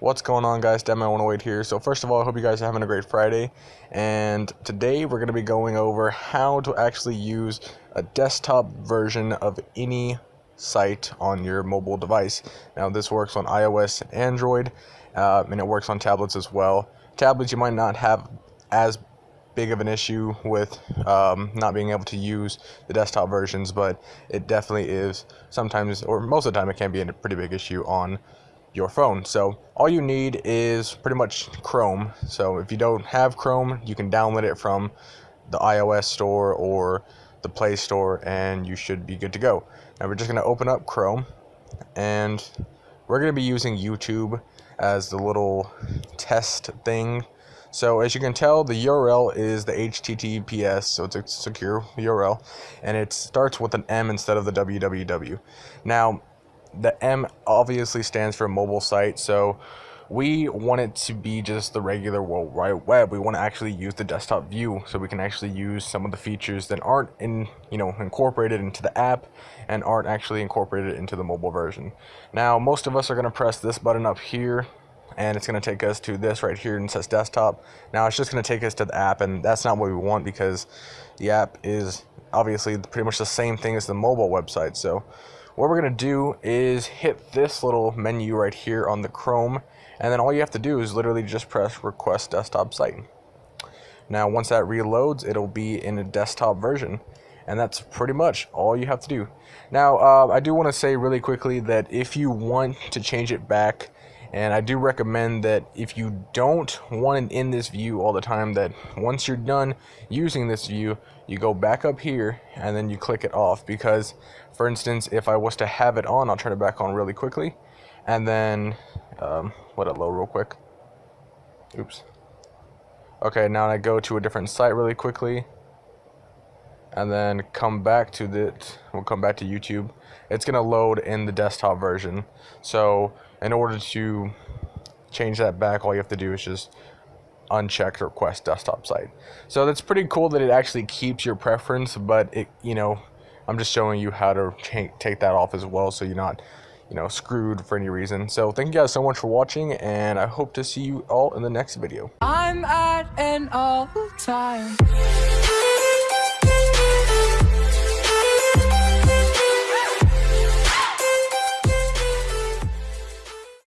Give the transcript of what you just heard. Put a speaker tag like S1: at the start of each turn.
S1: What's going on guys, Deadman108 here. So first of all, I hope you guys are having a great Friday. And today we're going to be going over how to actually use a desktop version of any site on your mobile device. Now this works on iOS and Android, uh, and it works on tablets as well. Tablets you might not have as big of an issue with um, not being able to use the desktop versions, but it definitely is sometimes, or most of the time, it can be a pretty big issue on your phone. So all you need is pretty much Chrome. So if you don't have Chrome, you can download it from the iOS store or the Play Store and you should be good to go. Now we're just going to open up Chrome and we're going to be using YouTube as the little test thing. So as you can tell, the URL is the HTTPS, so it's a secure URL, and it starts with an M instead of the www. Now, the M obviously stands for mobile site, so we want it to be just the regular World Wide Web. We want to actually use the desktop view so we can actually use some of the features that aren't in, you know, incorporated into the app and aren't actually incorporated into the mobile version. Now, most of us are going to press this button up here and it's going to take us to this right here and says desktop. Now, it's just going to take us to the app and that's not what we want because the app is obviously pretty much the same thing as the mobile website. So what we're going to do is hit this little menu right here on the Chrome, and then all you have to do is literally just press request desktop site. Now once that reloads, it'll be in a desktop version, and that's pretty much all you have to do. Now, uh, I do want to say really quickly that if you want to change it back and I do recommend that if you don't want it in this view all the time, that once you're done using this view, you go back up here and then you click it off. Because, for instance, if I was to have it on, I'll turn it back on really quickly. And then, um, let it load real quick. Oops. Okay, now I go to a different site really quickly and then come back to the we'll come back to YouTube. It's gonna load in the desktop version. So in order to change that back all you have to do is just uncheck request desktop site. So that's pretty cool that it actually keeps your preference but it you know I'm just showing you how to take that off as well so you're not you know screwed for any reason. So thank you guys so much for watching and I hope to see you all in the next video.
S2: I'm at an all time